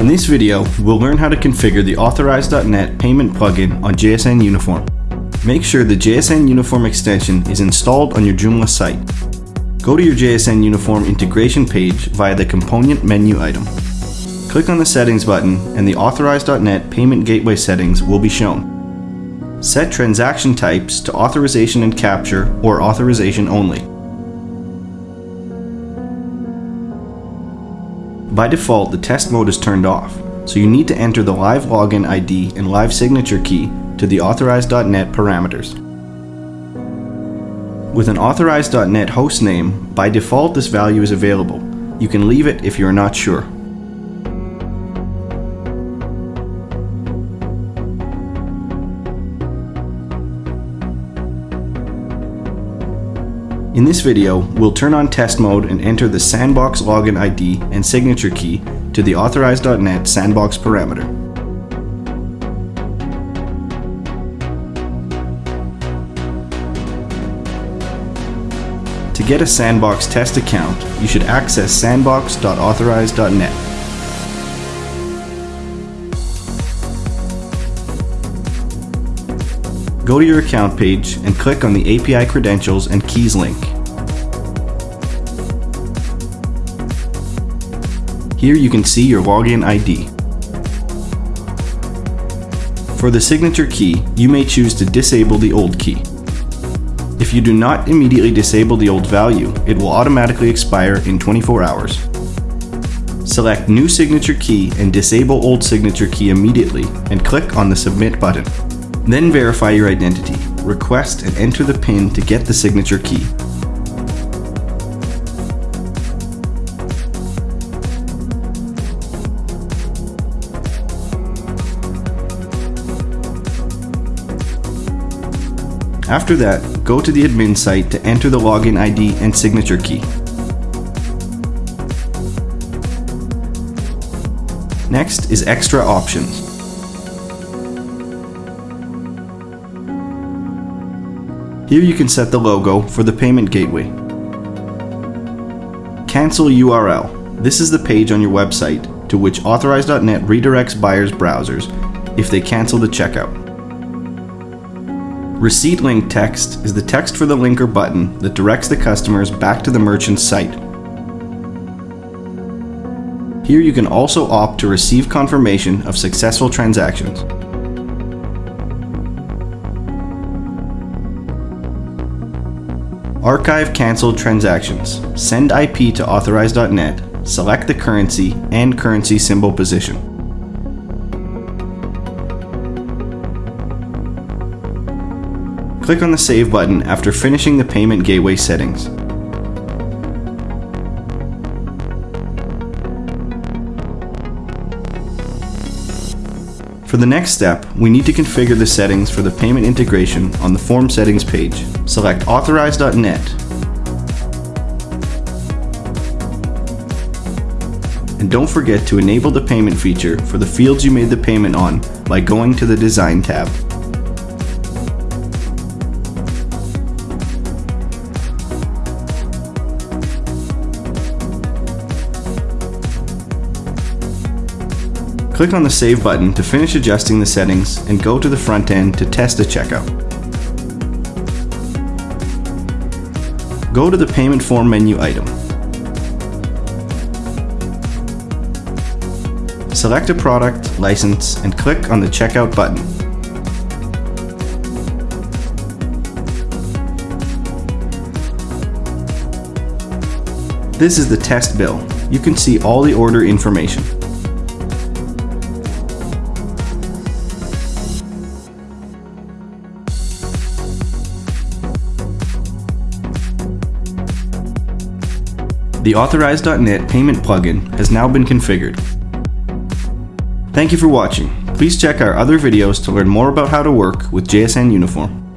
In this video, we'll learn how to configure the Authorize.net payment plugin on JSN Uniform. Make sure the JSN Uniform extension is installed on your Joomla site. Go to your JSN Uniform integration page via the component menu item. Click on the settings button and the Authorize.net payment gateway settings will be shown. Set transaction types to authorization and capture or authorization only. By default, the test mode is turned off, so you need to enter the live login ID and live signature key to the Authorize.net parameters. With an Authorize.net hostname, by default this value is available. You can leave it if you are not sure. In this video, we'll turn on test mode and enter the sandbox login ID and signature key to the Authorize.net sandbox parameter. To get a sandbox test account, you should access sandbox.authorize.net. Go to your account page and click on the API credentials and keys link. Here you can see your login ID. For the signature key, you may choose to disable the old key. If you do not immediately disable the old value, it will automatically expire in 24 hours. Select New Signature Key and disable Old Signature Key immediately and click on the Submit button. Then verify your identity. Request and enter the PIN to get the signature key. After that, go to the admin site to enter the login ID and signature key. Next is extra options. Here you can set the logo for the payment gateway. Cancel URL. This is the page on your website to which Authorize.net redirects buyers' browsers if they cancel the checkout. Receipt link text is the text for the link or button that directs the customers back to the merchant's site. Here you can also opt to receive confirmation of successful transactions. Archive cancelled transactions. Send IP to authorize.net. Select the currency and currency symbol position. Click on the Save button after finishing the payment gateway settings. For the next step, we need to configure the settings for the payment integration on the form settings page. Select authorize.net and don't forget to enable the payment feature for the fields you made the payment on by going to the Design tab. Click on the Save button to finish adjusting the settings and go to the front end to test a checkout. Go to the Payment Form menu item. Select a product, license, and click on the Checkout button. This is the test bill. You can see all the order information. The Authorize.net payment plugin has now been configured. Thank you for watching. Please check our other videos to learn more about how to work with JSN Uniform.